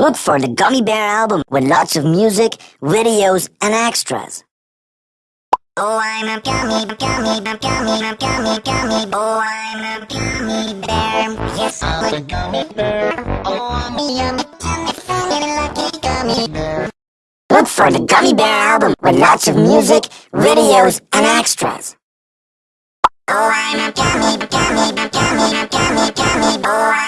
Look for the Gummy Bear album with lots of music, videos, and extras. Oh, I'm a gummy, gummy, gummy, gummy, gummy, gummy. Oh, I'm a gummy bear. Yes, I'm a gummy bear. Oh, I'm a yummy, yummy, funny, lucky gummy bear. Look for the Gummy Bear album with lots of music, videos, and extras. Oh, I'm a gummy, gummy, gummy, gummy, gummy, gummy. Oh, I'm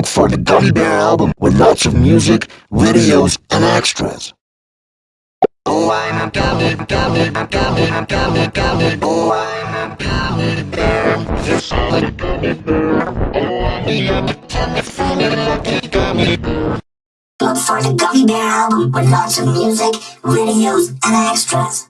Look for the Gummy Bear album with lots of music, videos, and extras. Oh, I'm a gummy, gummy, gummy, gummy, gummy. Oh, I'm a gummy bear. Yes, I'm a gummy bear. Oh, I'm a yummy, yummy, funny, lucky gummy bear. Look for the Gummy Bear album with lots of music, videos, and extras.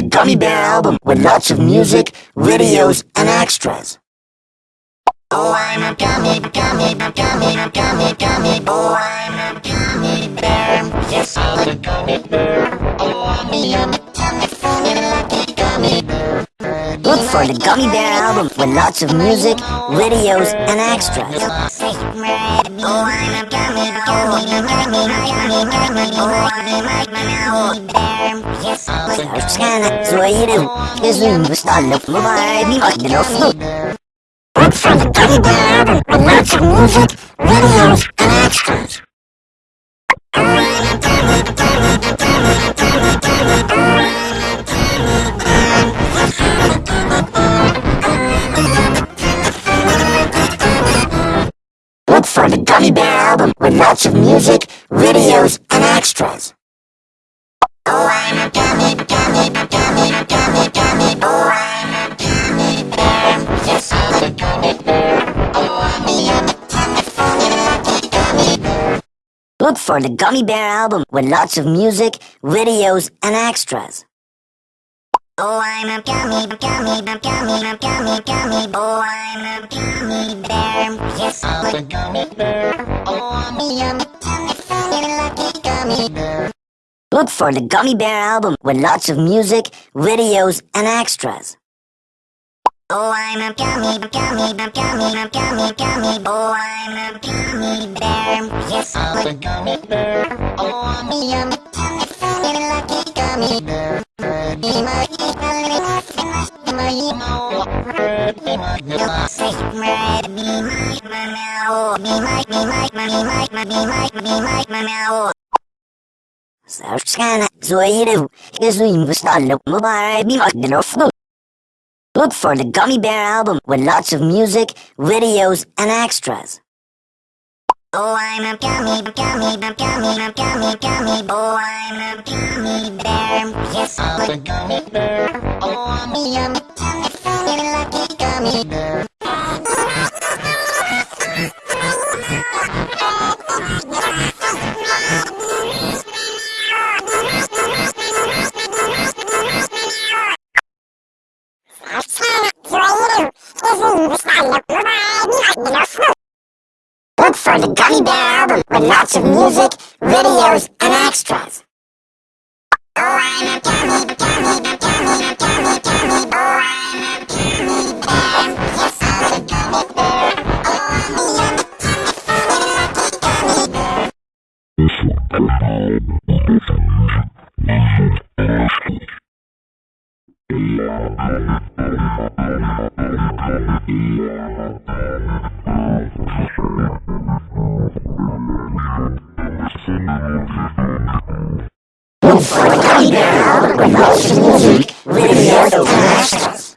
the Gummy Bear album with lots of music, videos, and extras. Oh, I'm a gummy, gummy, gummy, gummy, gummy. Oh, I'm a gummy bear. Yes, I'm a gummy bear. Oh, I'm a yummy, funny, lucky gummy bear. Look for the Gummy Bear album with lots of music, videos, and extras. Oh, I'm a gummy, gummy, gummy, gummy, gummy. Oh, I'm a gummy bear. Yes, Look for the Gummy Bear album with lots of music, videos, and extras. Look for the Gummy Bear album with lots of music, videos, and extras. Look for the Gummy Bear album with lots of music, videos, and extras. Oh, I'm a gummy, gummy, gummy, gummy, gummy. Oh, I'm a gummy bear. Yes, I'm a gummy bear. Oh, I'm a yummy, yummy, funny, lucky gummy bear. Look for the Gummy Bear album with lots of music, videos, and extras. Oh, I'm a gummy, gummy, gummy, gummy, gummy. Oh, I'm a gummy bear. Yes, I'm a gummy bear. Oh, I'm a yummy, yummy, funny, lucky gummy bear. Be my, be my, be my, be my, I'll be Look for the Gummy Bear album with lots of music, videos, and extras. Oh, I'm a gummy, gummy, gummy, gummy, gummy. Oh, I'm a gummy bear. Yes, I'm a gummy bear. Oh, I'm a yummy, yummy, funny, lucky gummy bear. Gummy Bear album with lots of music, videos, and extras. Oh, I'm a gummy, gummy, Look for Gummy Bear album with of music, videos, and extras.